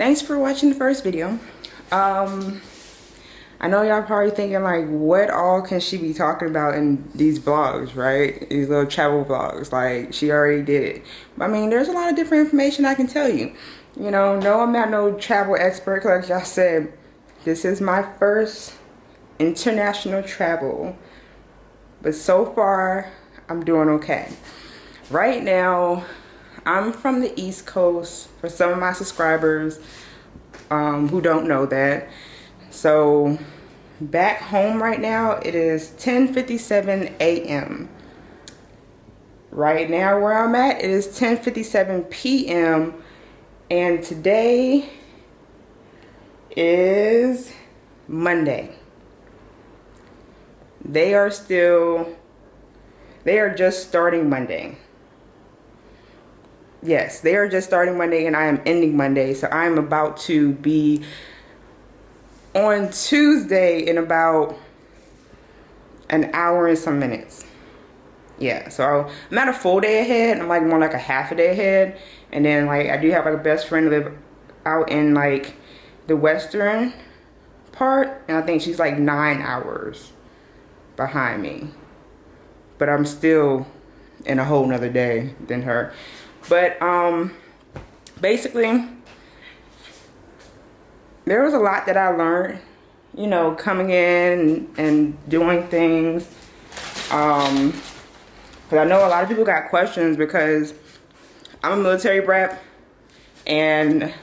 thanks for watching the first video. Um I know y'all probably thinking like what all can she be talking about in these vlogs right? These little travel vlogs like she already did it. I mean there's a lot of different information I can tell you. You know no I'm not no travel expert like y'all said this is my first international travel. But so far I'm doing okay. Right now I'm from the East Coast for some of my subscribers um, who don't know that. So back home right now, it is 10.57 a.m. Right now where I'm at, it is 10.57 p.m. And today is Monday. They are still, they are just starting Monday yes they are just starting monday and i am ending monday. So i'm about to be on tuesday in about an hour and some minutes. Yeah so i'm not a full day ahead. I'm like more like a half a day ahead. And then like i do have like a best friend live out in like the western part. And i think she's like nine hours behind me. But i'm still in a whole nother day than her but um, basically, there was a lot that I learned, you know, coming in and doing things. Um, but I know a lot of people got questions because I'm a military brat and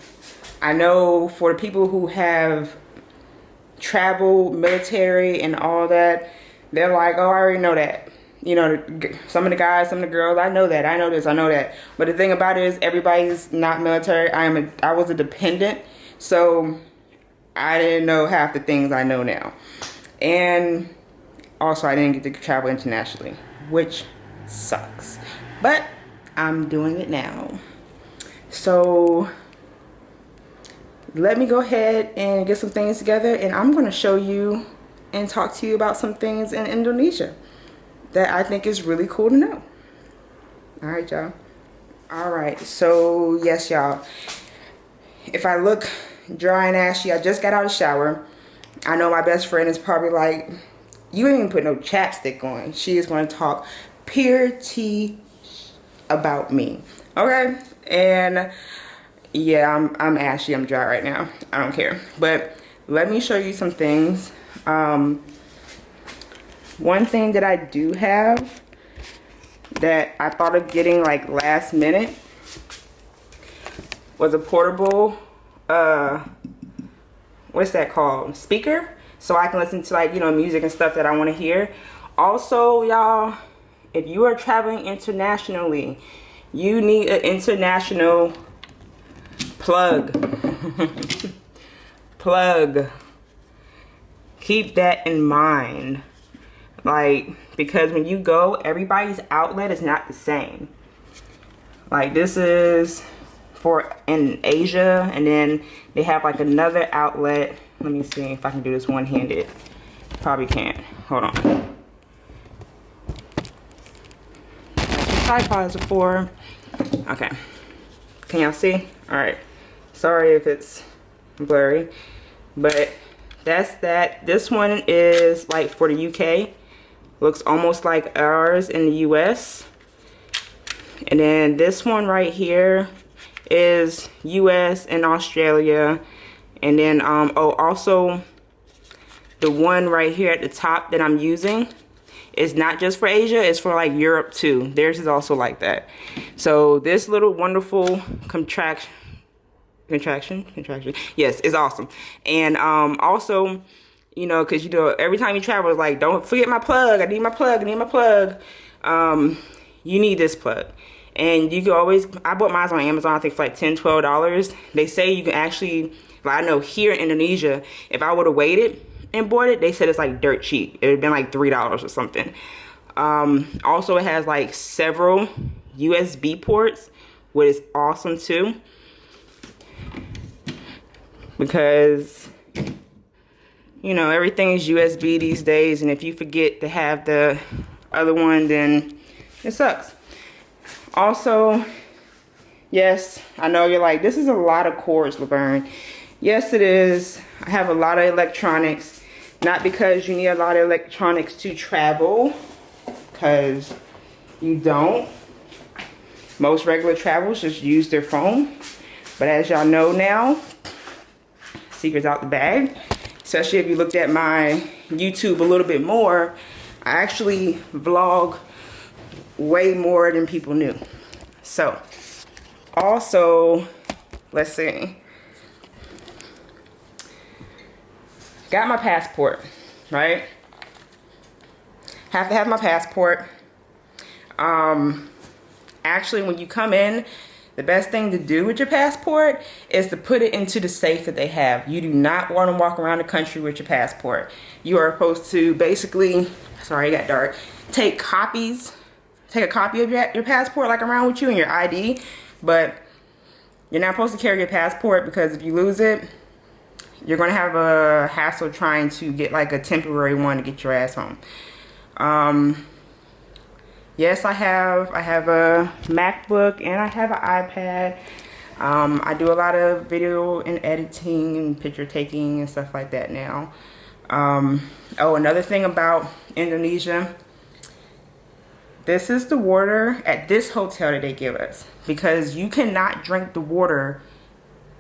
I know for people who have traveled military and all that, they're like, oh, I already know that you know, some of the guys, some of the girls, I know that, I know this, I know that. But the thing about it is everybody's not military. I am a, I was a dependent, so I didn't know half the things I know now. And also I didn't get to travel internationally, which sucks. But I'm doing it now. So let me go ahead and get some things together and I'm gonna show you and talk to you about some things in Indonesia that I think is really cool to know. All right, y'all. All right, so yes, y'all. If I look dry and ashy, I just got out of the shower. I know my best friend is probably like, you ain't even put no chapstick on. She is going to talk pure tea about me. Okay? And yeah, I'm, I'm ashy. I'm dry right now. I don't care. But let me show you some things. Um, one thing that I do have that I thought of getting like last minute was a portable, uh, what's that called? Speaker. So I can listen to like, you know, music and stuff that I want to hear. Also, y'all, if you are traveling internationally, you need an international plug. plug. Keep that in mind like because when you go everybody's outlet is not the same. Like this is for in Asia and then they have like another outlet. Let me see if I can do this one-handed. Probably can't. Hold on. Tripods for okay. Can y'all see? All right. Sorry if it's blurry but that's that. This one is like for the UK looks almost like ours in the US and then this one right here is US and Australia. And then um oh also the one right here at the top that I'm using is not just for Asia it's for like Europe too. Theirs is also like that. So this little wonderful contraction contraction contraction yes it's awesome. And um also you know, because you know every time you travel, it's like don't forget my plug. I need my plug. I need my plug. Um, you need this plug, and you can always. I bought mine on Amazon. I think for like 10 dollars. They say you can actually. Like I know here in Indonesia, if I would have waited and bought it, they said it's like dirt cheap. It would have been like three dollars or something. Um, also, it has like several USB ports, which is awesome too. Because you know, everything is USB these days. And if you forget to have the other one, then it sucks. Also, yes, I know you're like, this is a lot of cords, Laverne. Yes, it is. I have a lot of electronics. Not because you need a lot of electronics to travel, because you don't. Most regular travelers just use their phone. But as y'all know now, secrets out the bag. Especially if you looked at my YouTube a little bit more, I actually vlog way more than people knew. So, also, let's see. Got my passport, right? Have to have my passport. Um, actually, when you come in, the best thing to do with your passport is to put it into the safe that they have. You do not want to walk around the country with your passport. You are supposed to basically, sorry, it got dark, take copies, take a copy of your, your passport like around with you and your ID, but you're not supposed to carry your passport because if you lose it, you're going to have a hassle trying to get like a temporary one to get your ass home. Um, yes, I have, I have a MacBook and I have an iPad. Um, I do a lot of video and editing and picture taking and stuff like that now. Um, oh, another thing about Indonesia. This is the water at this hotel that they give us because you cannot drink the water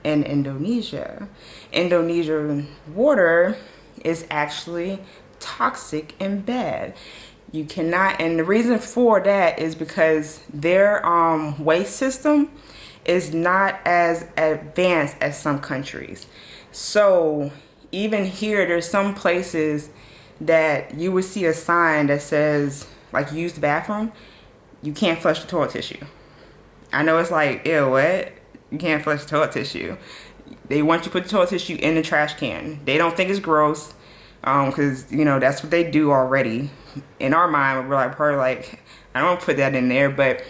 in Indonesia. Indonesian water is actually toxic and bad. You cannot, and the reason for that is because their um, waste system is not as advanced as some countries. So even here, there's some places that you would see a sign that says like use the bathroom, you can't flush the toilet tissue. I know it's like, ew, what? You can't flush the toilet tissue. They want you to put the toilet tissue in the trash can. They don't think it's gross because, um, you know, that's what they do already. In our mind, we're like, probably like, I don't put that in there, but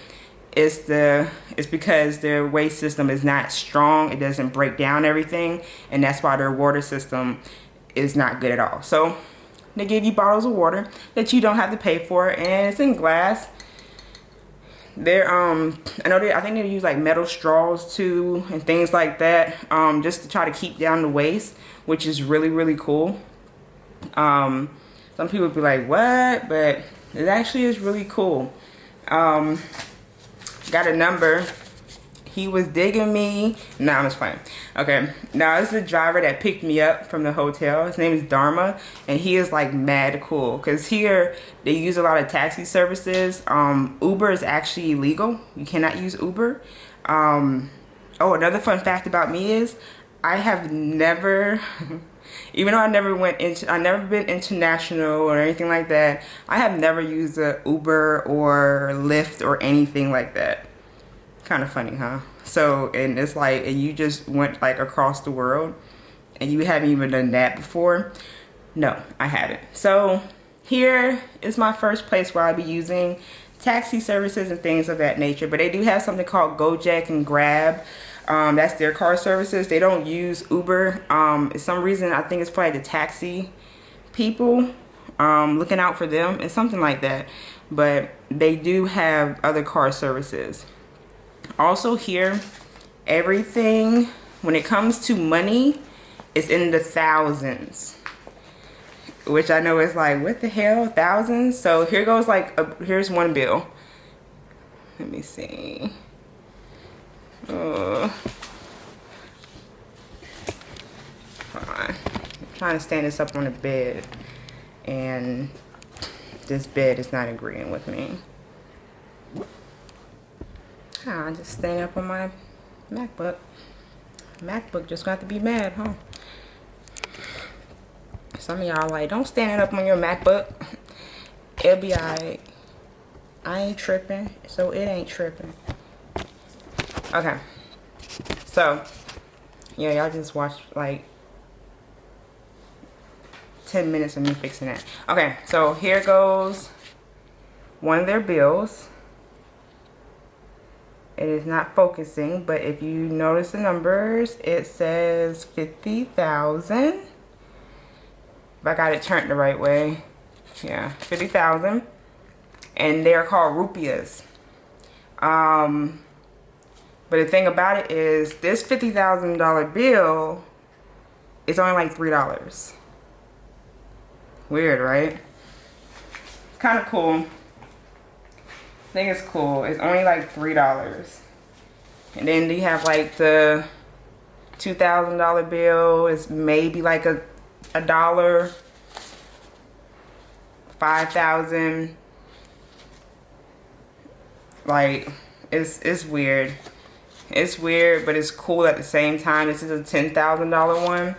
it's the it's because their waste system is not strong. It doesn't break down everything, and that's why their water system is not good at all. So they give you bottles of water that you don't have to pay for, and it's in glass they're um i know they i think they use like metal straws too and things like that um just to try to keep down the waste which is really really cool um some people be like what but it actually is really cool um got a number he was digging me. Nah, I'm just playing. Okay, now this is the driver that picked me up from the hotel. His name is Dharma, and he is like mad cool. Cause here they use a lot of taxi services. Um, Uber is actually illegal. You cannot use Uber. Um, oh, another fun fact about me is I have never. even though I never went into, I never been international or anything like that, I have never used a Uber or Lyft or anything like that. Kind of funny, huh? So, and it's like, and you just went like across the world and you haven't even done that before. No, I haven't. So here is my first place where I'll be using taxi services and things of that nature. But they do have something called Gojek and Grab. Um, that's their car services. They don't use Uber. Um, for some reason, I think it's probably the taxi people um, looking out for them. It's something like that. But they do have other car services also here everything when it comes to money it's in the thousands which I know is like what the hell thousands so here goes like a, here's one bill let me see I'm trying to stand this up on the bed and this bed is not agreeing with me ah, I just staying up on my MacBook. MacBook just got to be mad, huh? Some of y'all like, don't stand it up on your MacBook. It'll be alright. I ain't tripping, so it ain't tripping. Okay. So, yeah, y'all just watched like 10 minutes of me fixing that. Okay, so here goes one of their bills it is not focusing but if you notice the numbers it says 50,000 if I got it turned the right way yeah 50,000 and they're called rupiahs Um, but the thing about it is this $50,000 bill is only like $3. Weird, right? Kind of cool. I think it's cool. It's only like $3. And then you have like the $2,000 bill is maybe like a, a dollar. 5,000. Like, it's, it's weird. It's weird, but it's cool at the same time. This is a $10,000 one,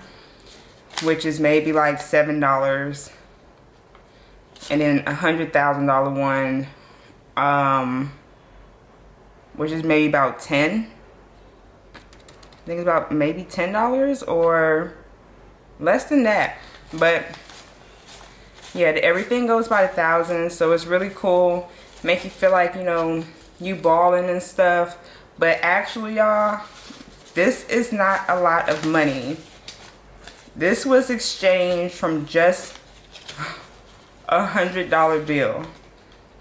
which is maybe like $7. And then a $100,000 one, um, which is maybe about 10 I think it's about maybe $10 or less than that. But yeah, everything goes by the thousands, so it's really cool. Make you feel like, you know, you balling and stuff. But actually, y'all, this is not a lot of money. This was exchanged from just a hundred dollar bill.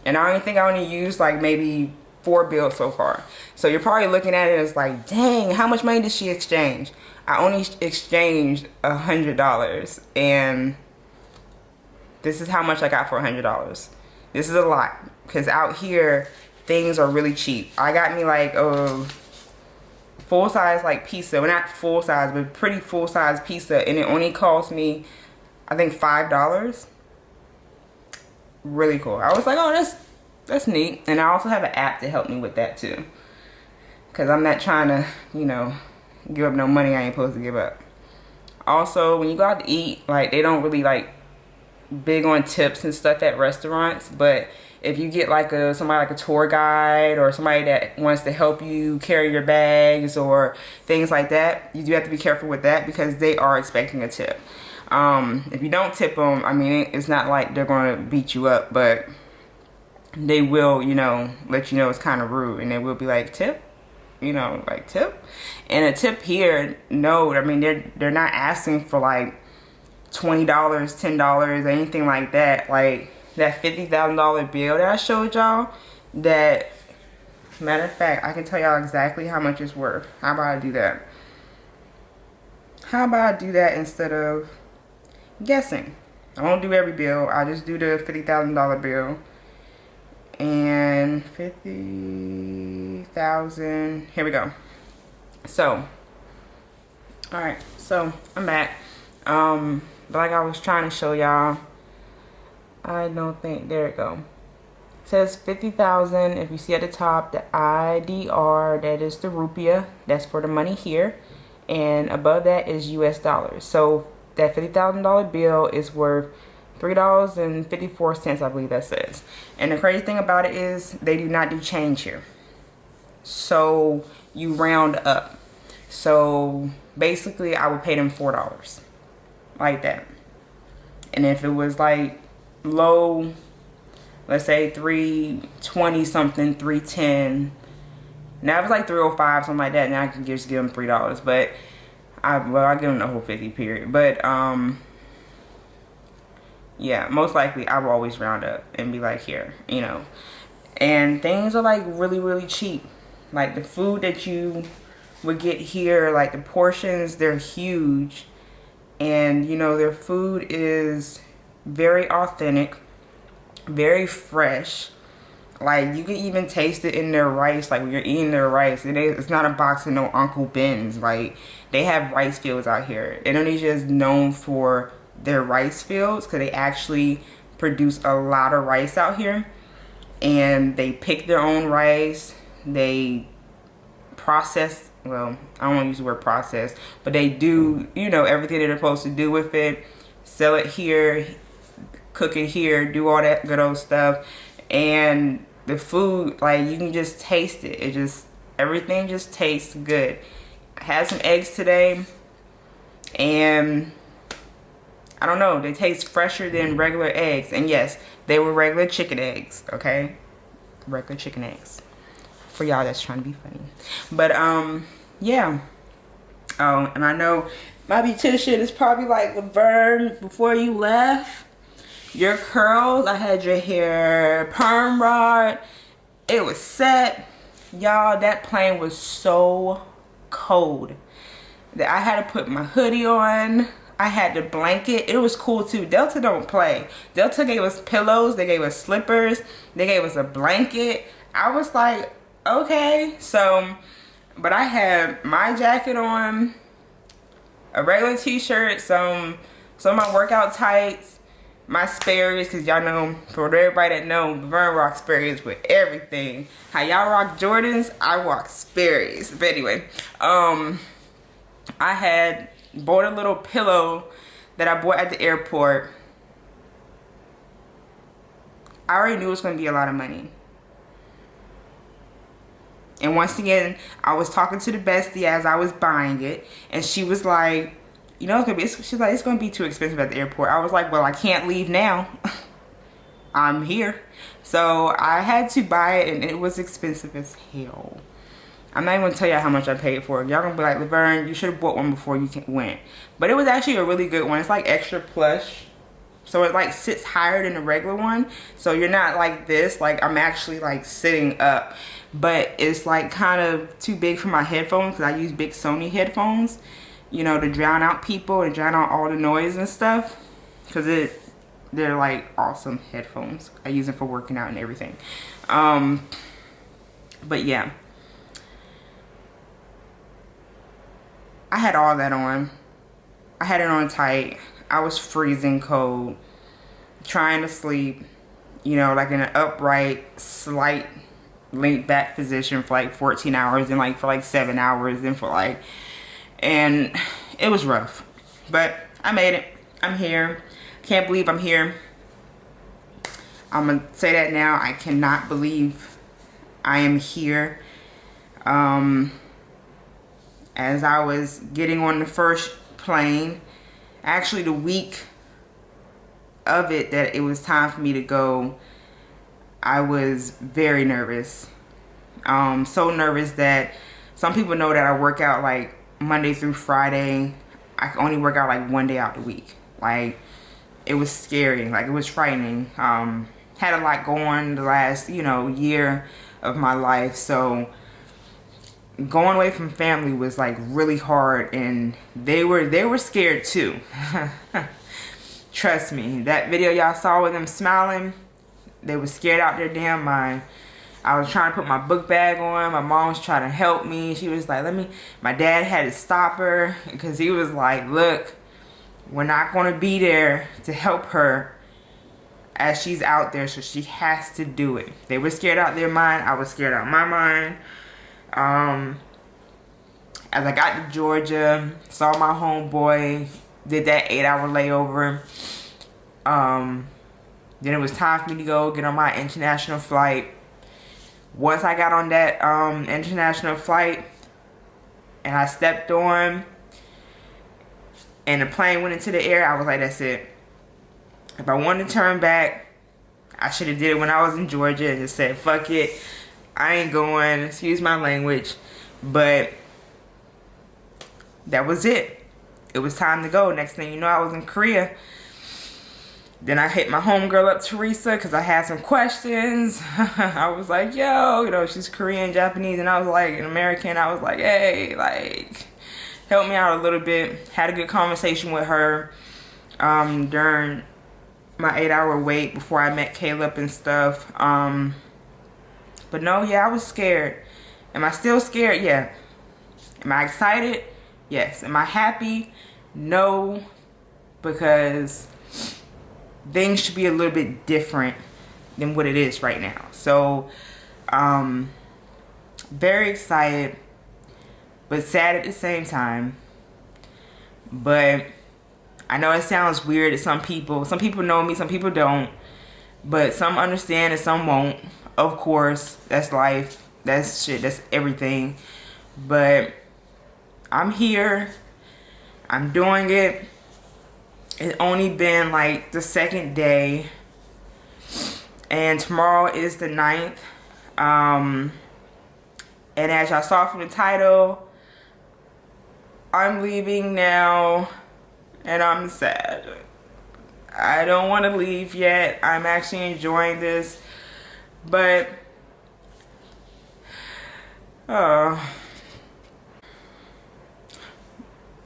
And I only think I only used like maybe four bills so far. So you're probably looking at it as like, dang, how much money did she exchange? I only exchanged a hundred dollars and this is how much I got for a hundred dollars. This is a lot because out here things are really cheap. I got me like a full size like pizza. Well, not full size, but pretty full size pizza. And it only cost me, I think, $5. Really cool. I was like, oh, that's, that's neat. And I also have an app to help me with that too. Because I'm not trying to, you know, give up no money I ain't supposed to give up. Also, when you go out to eat, like, they don't really, like, big on tips and stuff at restaurants. But if you get like a somebody like a tour guide or somebody that wants to help you carry your bags or things like that you do have to be careful with that because they are expecting a tip. Um, if you don't tip them i mean it's not like they're going to beat you up but they will you know let you know it's kind of rude and they will be like tip? You know like tip? And a tip here no i mean they're they're not asking for like $20 $10 anything like that. Like that $50,000 bill that I showed y'all that matter of fact I can tell y'all exactly how much it's worth. How about I do that? How about I do that instead of guessing? I won't do every bill I just do the $50,000 bill. And 50,000 here we go. So all right so I'm back. Um but like I was trying to show y'all I don't think, there it go. It says 50,000. If you see at the top, the IDR, that is the rupiah. That's for the money here. And above that is US dollars. So that $50,000 bill is worth $3.54, I believe that says. And the crazy thing about it is they do not do change here. So you round up. So basically I would pay them $4 like that. And if it was like low, let's say 320 something, 310. Now if it's like 305, something like that, now I can just give them $3. But I, well, I give them the whole 50 period. But, um, yeah, most likely I will always round up and be like, here, you know. And things are like really, really cheap. Like the food that you would get here, like the portions, they're huge. And, you know, their food is very authentic, very fresh. Like you can even taste it in their rice. Like when you're eating their rice, it is, it's not a box of no Uncle Ben's. Like they have rice fields out here. Indonesia is known for their rice fields because they actually produce a lot of rice out here. And they pick their own rice. They process, well, I don't want to use the word process, but they do, you know, everything they're supposed to do with it. Sell it here cook it here, do all that good old stuff. And the food, like you can just taste it. It just, everything just tastes good. I had some eggs today and I don't know, they taste fresher than regular eggs. And yes, they were regular chicken eggs, okay? Regular chicken eggs. For y'all that's trying to be funny. But, um, yeah. Oh, and I know my beautician is probably like, Laverne, before you left, your curls. I had your hair perm rod. It was set. y'all that plane was so cold that I had to put my hoodie on. I had the blanket. It was cool too. Delta don't play. Delta gave us pillows. They gave us slippers. They gave us a blanket. I was like okay. So but I had my jacket on a regular t-shirt some some of my workout tights my Sperry's because y'all know for everybody that know Vern rock Sperry's with everything. How y'all rock Jordans I rock Sperry's but anyway um I had bought a little pillow that I bought at the airport. I already knew it was going to be a lot of money. And once again I was talking to the bestie as I was buying it and she was like you know, it's gonna be, she's like, it's gonna be too expensive at the airport. I was like, well, I can't leave now. I'm here. So I had to buy it and it was expensive as hell. I'm not even gonna tell you how much I paid for it. Y'all gonna be like, Laverne, you should have bought one before you went. But it was actually a really good one. It's like extra plush. So it like sits higher than the regular one. So you're not like this, like I'm actually like sitting up. But it's like kind of too big for my headphones because I use big Sony headphones you know, to drown out people and drown out all the noise and stuff. Because it, they're like awesome headphones. I use them for working out and everything. Um, but yeah. I had all that on. I had it on tight. I was freezing cold. Trying to sleep. You know, like in an upright, slight lean back position for like 14 hours and like for like 7 hours and for like and it was rough. But i made it. I'm here. Can't believe i'm here. I'm gonna say that now. I cannot believe i am here. Um as i was getting on the first plane actually the week of it that it was time for me to go i was very nervous. Um so nervous that some people know that i work out like Monday through Friday. I could only work out like one day out the week. Like it was scary. Like it was frightening. Um, had a lot going the last, you know, year of my life. So going away from family was like really hard and they were they were scared too. Trust me. That video y'all saw with them smiling, they were scared out their damn mind. I was trying to put my book bag on. My mom was trying to help me. She was like, let me, my dad had to stop her because he was like, look, we're not going to be there to help her as she's out there. So she has to do it. They were scared out their mind. I was scared out my mind. Um, as I got to Georgia, saw my homeboy, did that eight hour layover. Um, then it was time for me to go get on my international flight once I got on that um, international flight and I stepped on and the plane went into the air, I was like, that's it. If I wanted to turn back, I should have did it when I was in Georgia and just said, fuck it. I ain't going, excuse my language. But that was it. It was time to go. Next thing you know, I was in Korea. Then I hit my homegirl up, Teresa, because I had some questions. I was like, yo, you know, she's Korean, Japanese, and I was like, an American. I was like, hey, like, help me out a little bit. Had a good conversation with her um, during my eight hour wait before I met Caleb and stuff. Um, but no, yeah, I was scared. Am I still scared? Yeah. Am I excited? Yes. Am I happy? No, because things should be a little bit different than what it is right now. So, um, very excited, but sad at the same time. But I know it sounds weird to some people. Some people know me, some people don't. But some understand and some won't. Of course, that's life. That's shit. That's everything. But I'm here. I'm doing it it only been like the second day and tomorrow is the ninth um and as y'all saw from the title i'm leaving now and i'm sad i don't want to leave yet i'm actually enjoying this but Oh.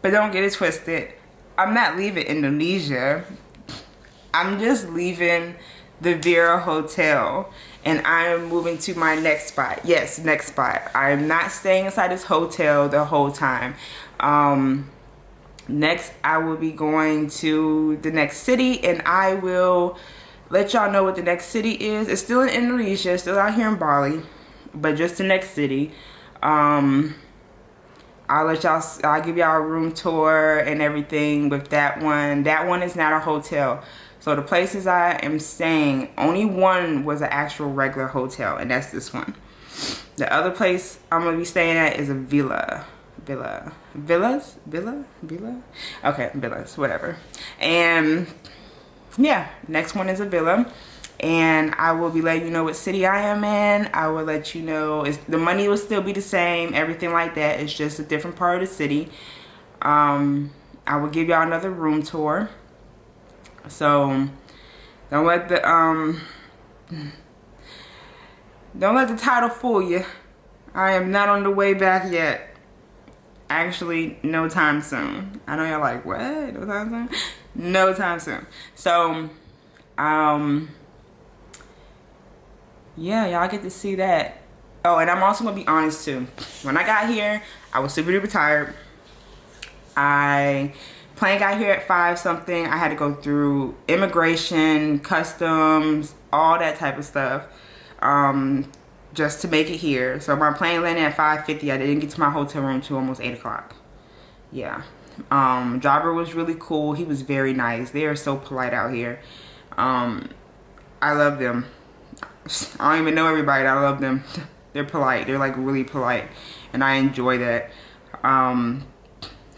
But don't get it twisted. I'm not leaving Indonesia. I'm just leaving the Vera Hotel and I'm moving to my next spot. Yes, next spot. I'm not staying inside this hotel the whole time. Um, next, I will be going to the next city and I will let y'all know what the next city is. It's still in Indonesia, still out here in Bali, but just the next city. Um, I'll let y'all, I'll give y'all a room tour and everything with that one. That one is not a hotel. So the places I am staying, only one was an actual regular hotel, and that's this one. The other place I'm gonna be staying at is a villa. Villa. Villas? Villa? Villa? Okay, villas, whatever. And yeah, next one is a villa. And I will be letting you know what city I am in. I will let you know, the money will still be the same, everything like that. It's just a different part of the city. Um, I will give y'all another room tour so don't let the um don't let the title fool you. I am not on the way back yet. Actually, no time soon. I know y'all like, what? No time soon? No time soon. So, um, yeah, y'all get to see that. Oh, and I'm also gonna be honest too. When I got here, I was super duper tired. I plane got here at five something i had to go through immigration customs all that type of stuff um, just to make it here so my plane landed at 5:50. i didn't get to my hotel room till almost 8 o'clock yeah um, driver was really cool he was very nice they are so polite out here um, i love them i don't even know everybody i love them they're polite they're like really polite and i enjoy that um,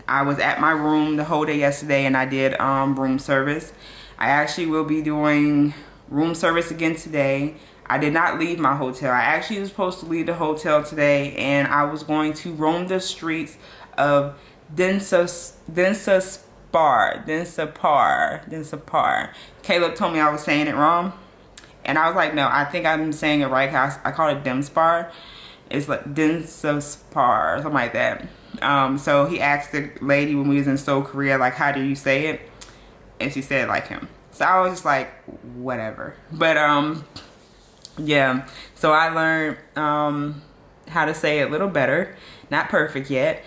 I was at my room the whole day yesterday and I did um, room service. I actually will be doing room service again today. I did not leave my hotel. I actually was supposed to leave the hotel today and I was going to roam the streets of Densa, Densa Spar, Densa Par, Densa Par. Caleb told me I was saying it wrong. And I was like, no, I think I'm saying it right. I, I call it Demspar. It's like Densa Spar, something like that. Um, so he asked the lady when we was in Seoul, Korea, like, how do you say it? And she said like him. So I was just like, whatever. But um, yeah. So I learned um, how to say it a little better. Not perfect yet.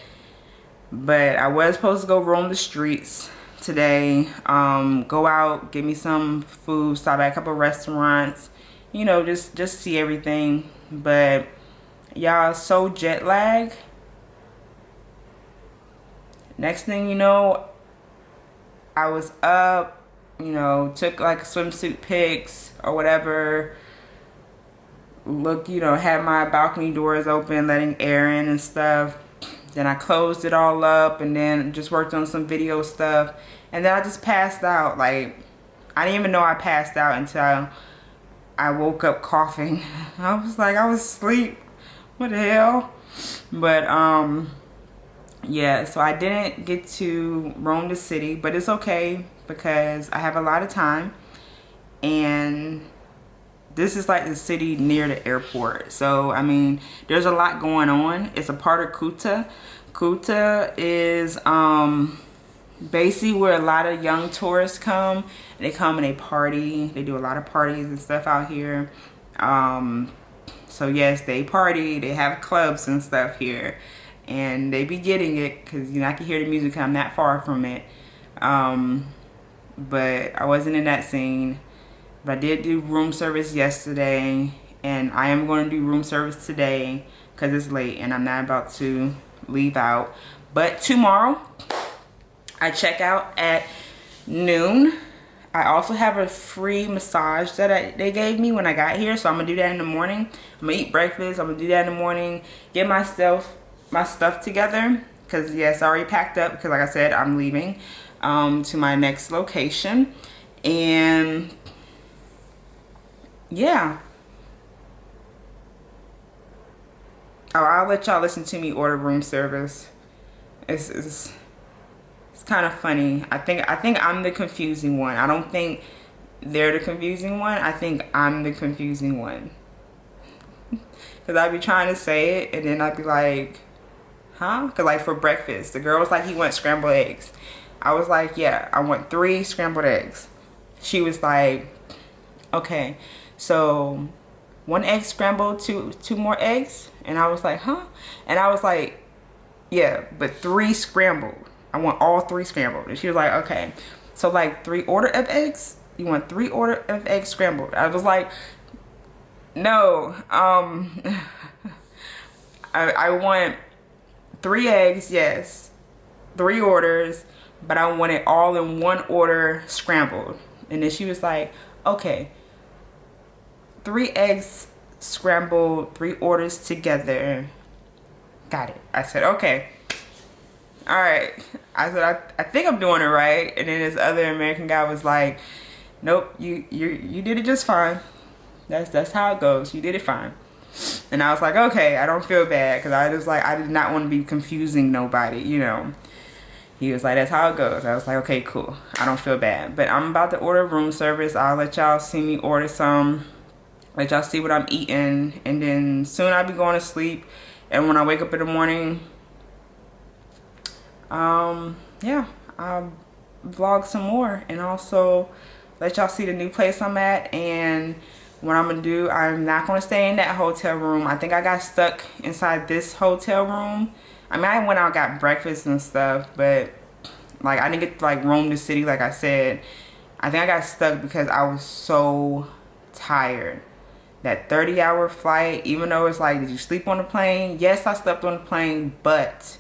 But I was supposed to go roam the streets today. Um, go out, get me some food, stop at a couple restaurants. You know, just, just see everything. But y'all so jet lag next thing you know i was up you know took like swimsuit pics or whatever look you know had my balcony doors open letting air in and stuff then i closed it all up and then just worked on some video stuff. And then i just passed out like i didn't even know i passed out until i woke up coughing. I was like i was asleep. What the hell? But um yeah so i didn't get to roam the city but it's okay because i have a lot of time. And this is like the city near the airport. So i mean there's a lot going on. It's a part of kuta kuta is um basically where a lot of young tourists come. They come and they party. They do a lot of parties and stuff out here. Um so yes they party. They have clubs and stuff here. And they be getting it because you know I can hear the music I'm not far from it. Um, but I wasn't in that scene but I did do room service yesterday and I am going to do room service today because it's late and I'm not about to leave out. But tomorrow I check out at noon. I also have a free massage that I, they gave me when I got here so I'm gonna do that in the morning. I'm gonna eat breakfast I'm gonna do that in the morning get myself my stuff together because yes I already packed up because like I said I'm leaving um, to my next location. And yeah. Oh I'll let y'all listen to me order room service. It's, it's, it's kind of funny. I think I think I'm the confusing one. I don't think they're the confusing one. I think I'm the confusing one. Because I'd be trying to say it and then I'd be like, huh? Because like for breakfast, the girl was like, he wants scrambled eggs. I was like, yeah, I want three scrambled eggs. She was like, okay, so one egg scrambled, two, two more eggs. And I was like, huh? And I was like, yeah, but three scrambled. I want all three scrambled. And she was like, okay. So like three order of eggs? You want three order of eggs scrambled? I was like, no. Um, I, I want three eggs, yes. Three orders, but I want it all in one order scrambled. And then she was like, okay, three eggs scrambled, three orders together. Got it. I said, okay. All right. I said, I, I think I'm doing it right. And then this other American guy was like, nope, you, you, you did it just fine. That's, that's how it goes. You did it fine. And I was like, okay, I don't feel bad. Cause I was like, I did not want to be confusing nobody, you know. He was like, that's how it goes. I was like, okay, cool. I don't feel bad. But I'm about to order room service. I'll let y'all see me order some. Let y'all see what I'm eating. And then soon I'll be going to sleep. And when I wake up in the morning, um, yeah, I'll vlog some more. And also let y'all see the new place I'm at. And what I'm going to do, I'm not going to stay in that hotel room. I think I got stuck inside this hotel room I mean, I went out got breakfast and stuff, but like I didn't get like roam the city like I said. I think I got stuck because I was so tired. That 30 hour flight, even though it's like, did you sleep on the plane? Yes, I slept on the plane, but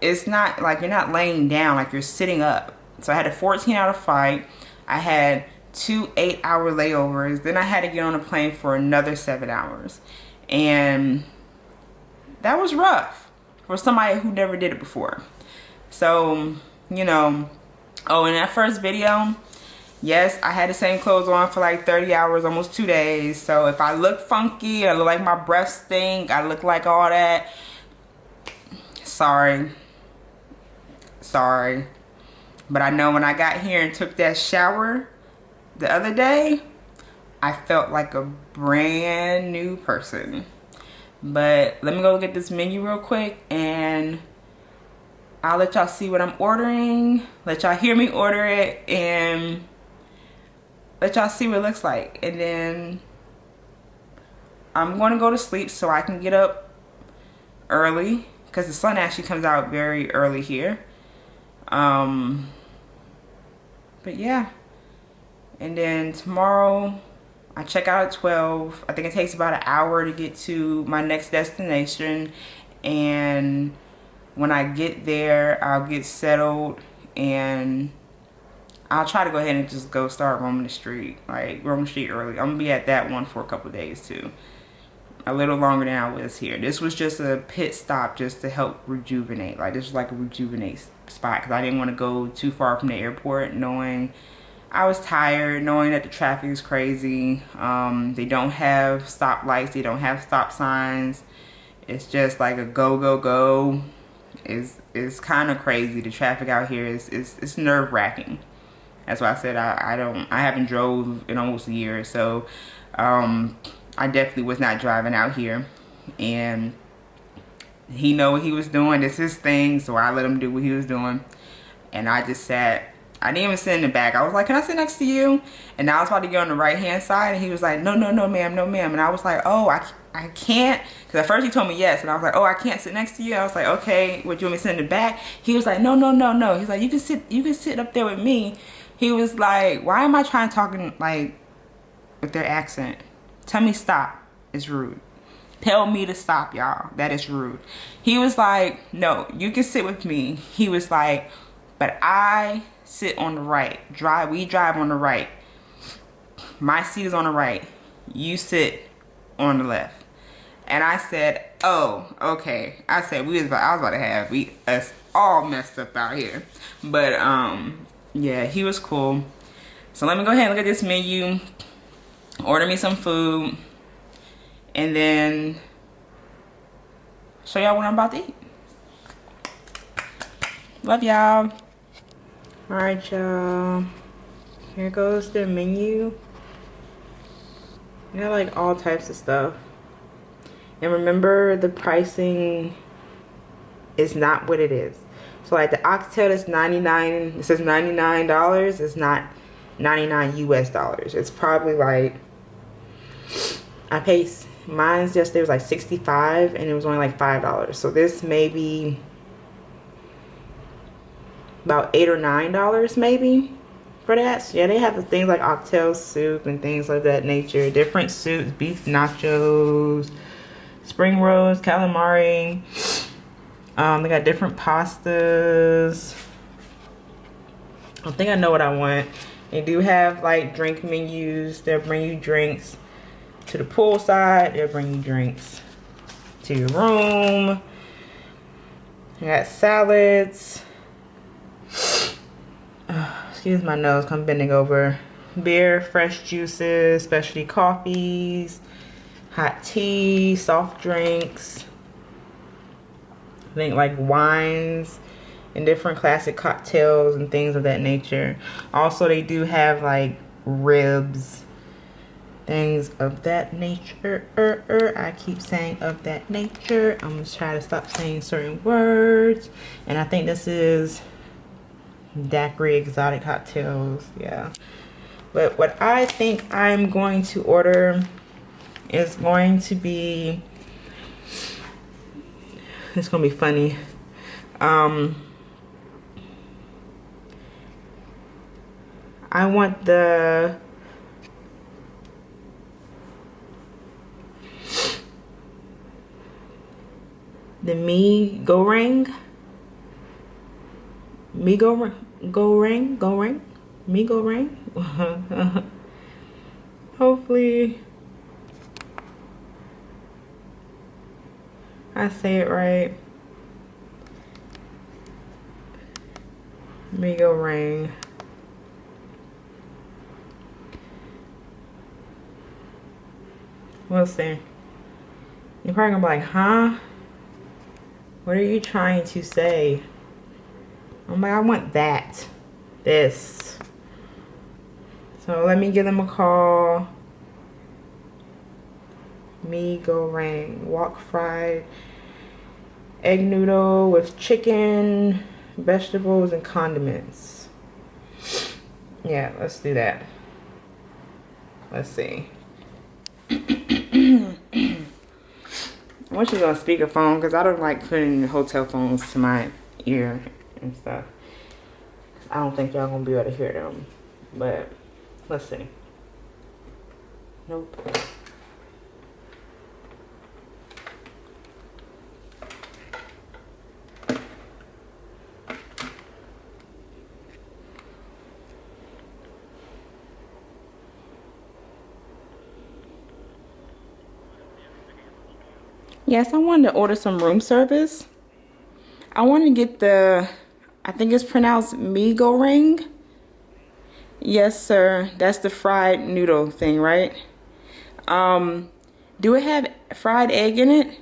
it's not like you're not laying down, like you're sitting up. So I had a 14 hour flight. I had two eight hour layovers. Then I had to get on a plane for another seven hours. And that was rough for somebody who never did it before. So, you know, oh, in that first video, yes, I had the same clothes on for like 30 hours, almost two days. So if I look funky, I look like my breath stink, I look like all that, sorry. Sorry. But I know when I got here and took that shower the other day, I felt like a brand new person. But let me go look at this menu real quick and I'll let y'all see what I'm ordering. Let y'all hear me order it and let y'all see what it looks like. And then I'm going to go to sleep so I can get up early because the sun actually comes out very early here. Um, but yeah. And then tomorrow I check out at 12. I think it takes about an hour to get to my next destination. And when I get there, I'll get settled and I'll try to go ahead and just go start roaming the street. Like, roaming the street early. I'm to be at that one for a couple days too. A little longer than I was here. This was just a pit stop just to help rejuvenate. Like, this was like a rejuvenate spot because I didn't want to go too far from the airport knowing I was tired knowing that the traffic is crazy. Um, they don't have stoplights. They don't have stop signs. It's just like a go, go, go. It's, it's kind of crazy. The traffic out here is, is it's nerve wracking. That's why I said I, I don't, I haven't drove in almost a year. So, um, I definitely was not driving out here. And he know what he was doing. It's his thing. So I let him do what he was doing. And I just sat I didn't even sit in the back. I was like, can I sit next to you? And I was about to get on the right hand side and he was like, no, no, no, ma'am, no, ma'am. And I was like, oh, I, I can't. Because at first he told me yes. And I was like, oh, I can't sit next to you. I was like, okay, would you want me to sit in the back? He was like, no, no, no, no. He's like, you can sit, you can sit up there with me. He was like, why am I trying to talking like with their accent? Tell me stop. It's rude. Tell me to stop, y'all. That is rude. He was like, no, you can sit with me. He was like, but I sit on the right. Drive, we drive on the right. My seat is on the right. You sit on the left. And I said, oh, okay. I said we was about, I was about to have we us all messed up out here. But um, yeah, he was cool. So let me go ahead and look at this menu. Order me some food. And then show y'all what I'm about to eat. Love y'all. Alright y'all. Here goes the menu. You got like all types of stuff. And remember the pricing is not what it is. Like the oxtail is 99, it says $99. It's not 99 US dollars. It's probably like, I paid, mine's yesterday was like 65 and it was only like $5. So this may be about 8 or $9 maybe for that. Yeah, they have the things like oxtail soup and things like that nature. Different soups, beef nachos, spring rolls, calamari. Um, they got different pastas. I think I know what I want. They do have like drink menus. They'll bring you drinks to the pool side. They'll bring you drinks to your room. They got salads. excuse my nose, come bending over. Beer, fresh juices, specialty coffees, hot tea, soft drinks. Think like wines and different classic cocktails and things of that nature. Also, they do have like ribs, things of that nature. Er, er, I keep saying of that nature. I'm gonna try to stop saying certain words. And I think this is daiquiri exotic cocktails yeah but what I think I'm going to order is going to be it's gonna be funny. Um I want the the me go ring? Me go go ring? Go ring? Me go ring? Hopefully I say it right me go ring we'll see you're probably gonna be like huh what are you trying to say oh I'm like, I want that. This. So let me give them a call. Me go ring. Wok fried egg noodle with chicken, vegetables, and condiments. Yeah, let's do that. Let's see. I want you on speakerphone because I don't like putting hotel phones to my ear and stuff. I don't think y'all gonna be able to hear them, but let's see. Nope. Yes, I wanted to order some room service. I want to get the I think it's pronounced Mi Goreng. Yes, sir. That's the fried noodle thing, right? Um, do it have fried egg in it?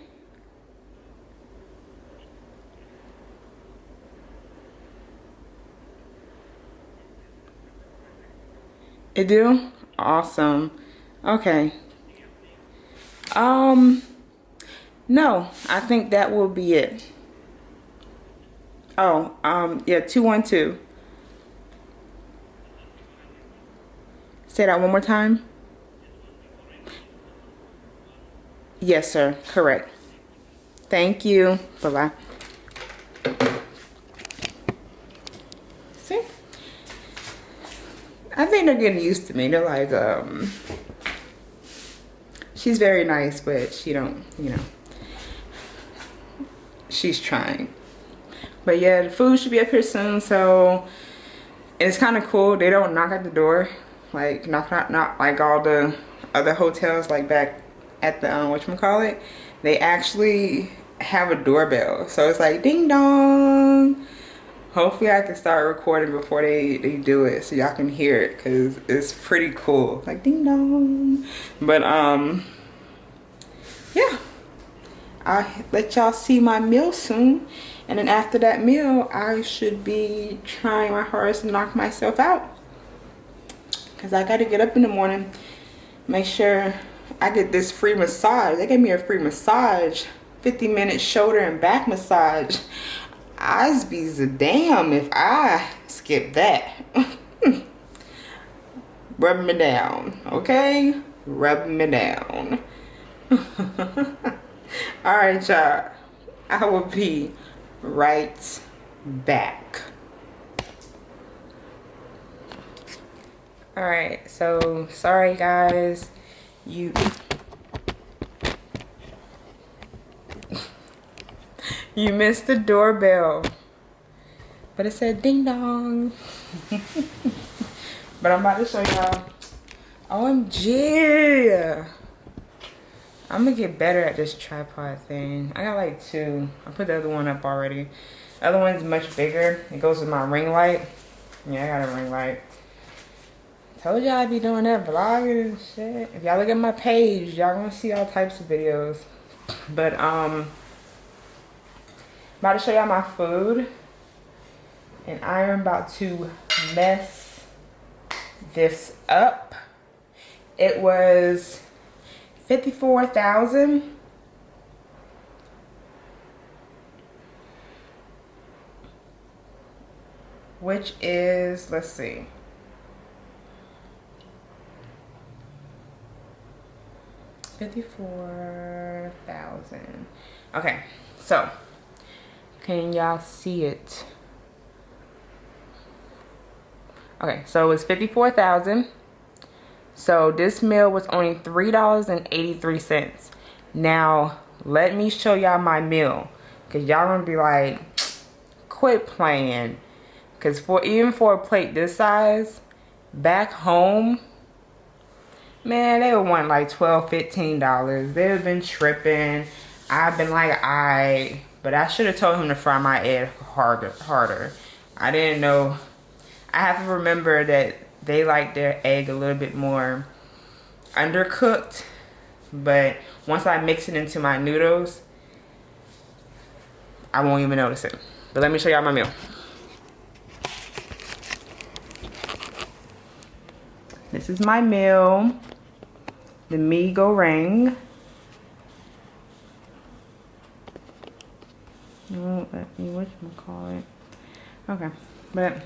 It do? Awesome. Okay. Um, no, I think that will be it. Oh, um, yeah, 212. Say that one more time. Yes, sir. Correct. Thank you. Bye-bye. See? I think they're getting used to me. They're like, um, she's very nice, but she don't, you know, she's trying. But yeah, the food should be up here soon. So it's kind of cool. They don't knock at the door. Like knock, knock like all the other hotels like back at the, um, whatchamacallit. They actually have a doorbell. So it's like ding dong. Hopefully I can start recording before they, they do it so y'all can hear it because it's pretty cool. Like ding dong. But um, yeah. I'll let y'all see my meal soon. And then after that meal, I should be trying my hardest to knock myself out. Because I got to get up in the morning, make sure I get this free massage. They gave me a free massage, 50 minute shoulder and back massage. I'd be a damn if I skip that. Rub me down, okay? Rub me down. All right, y'all. I will be right back. All right, so sorry guys. You you missed the doorbell. But it said ding dong. but I'm about to show y'all. OMG. I'm gonna get better at this tripod thing. I got like two. I put the other one up already. The other one's much bigger. It goes with my ring light. Yeah, I got a ring light. Told y'all I'd be doing that vlogging and shit. If y'all look at my page, y'all gonna see all types of videos. But um about to show y'all my food. And I am about to mess this up. It was 54,000. Which is, let's see. Fifty-four thousand. Okay, so can y'all see it? Okay, so it's 54,000. So this meal was only $3.83. Now, let me show y'all my meal. Cause y'all gonna be like, quit playing. Cause for even for a plate this size, back home, man, they would want like $12, $15. They've been tripping. I've been like, I but I should have told him to fry my egg harder. harder. I didn't know. I have to remember that they like their egg a little bit more undercooked. But once I mix it into my noodles, I won't even notice it. But let me show y'all my meal. This is my meal. The mee goreng. won't oh, let me whatchamacallit. Okay, but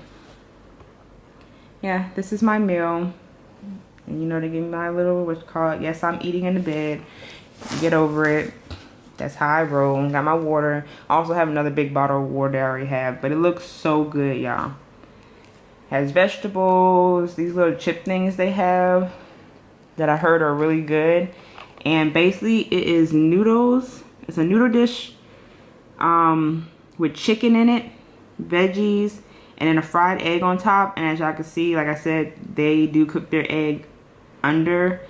yeah, this is my meal. And you know, they give me my little what's called. Yes, I'm eating in the bed. Get over it. That's how I roll. Got my water. I also have another big bottle of water I already have. But it looks so good, y'all. Has vegetables. These little chip things they have that I heard are really good. And basically, it is noodles. It's a noodle dish um, with chicken in it, veggies, and then a fried egg on top. And as y'all can see, like I said, they do cook their egg under.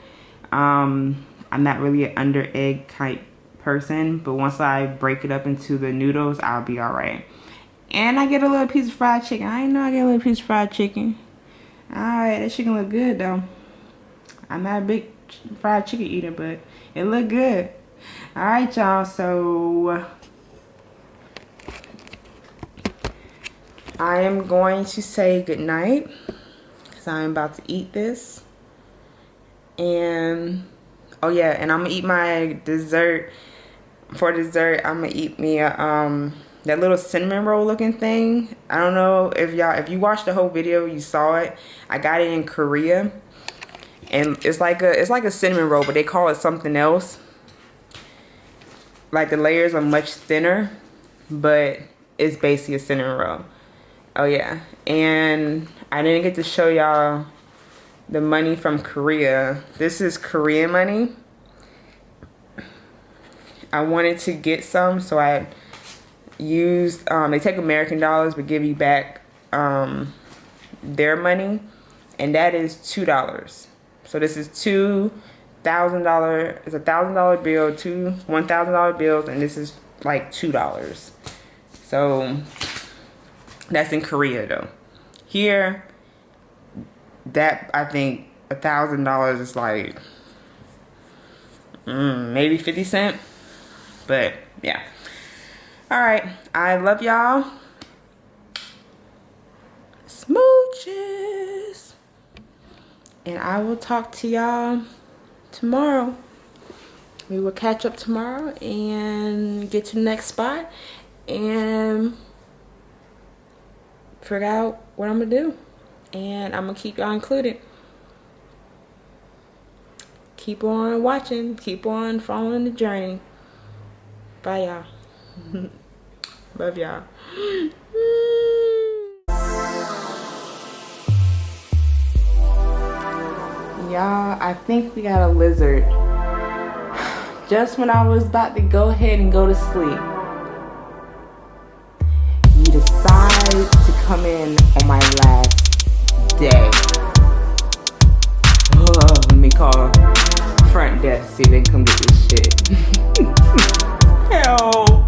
Um, I'm not really an under egg type person, but once I break it up into the noodles, I'll be all right. And I get a little piece of fried chicken. I know I get a little piece of fried chicken. All right, that chicken look good though. I'm not a big fried chicken eater, but it look good. All right, y'all. So I am going to say goodnight because I'm about to eat this. And, oh yeah, and I'm to eat my dessert. For dessert, I'm to eat me a, um, that little cinnamon roll looking thing. I don't know if y'all, if you watched the whole video, you saw it. I got it in Korea. And it's like a, it's like a cinnamon roll, but they call it something else. Like the layers are much thinner, but it's basically a cinnamon roll. Oh yeah, and I didn't get to show y'all the money from Korea. This is Korean money. I wanted to get some, so I used, um, they take American dollars but give you back um, their money, and that is $2. So this is two thousand dollar it's a thousand dollar bill two one thousand dollar bills and this is like two dollars so that's in Korea though. Here, that I think a thousand dollars is like mm, maybe 50 cent. But yeah. All right. I love y'all. Smooches. And I will talk to y'all tomorrow. we will catch up tomorrow and get to the next spot and figure out what I'm gonna do. And I'm gonna keep y'all included. Keep on watching, keep on following the journey. Bye y'all. Love y'all. Y'all, I think we got a lizard. Just when I was about to go ahead and go to sleep, you decide come in on my last day. Oh, let me call front desk, see if they can come get this shit.